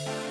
you